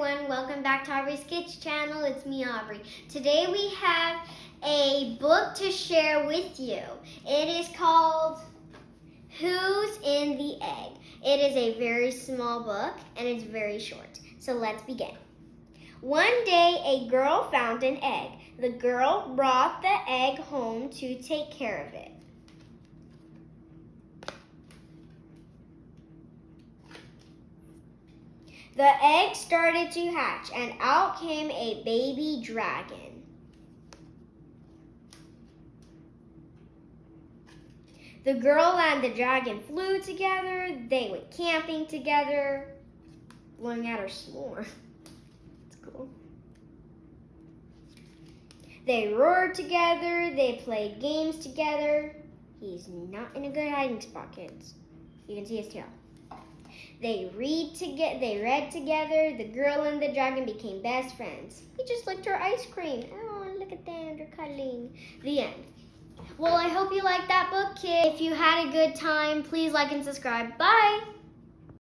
everyone, welcome back to Aubrey's Sketch channel. It's me, Aubrey. Today we have a book to share with you. It is called Who's in the Egg? It is a very small book and it's very short. So let's begin. One day a girl found an egg. The girl brought the egg home to take care of it. The egg started to hatch, and out came a baby dragon. The girl and the dragon flew together. They went camping together, blowing out her s'more. It's cool. They roared together. They played games together. He's not in a good hiding spot, kids. You can see his tail. They read together. They read together. The girl and the dragon became best friends. He just licked her ice cream. Oh, look at them. They're cuddling. The end. Well, I hope you liked that book, kid. If you had a good time, please like and subscribe. Bye.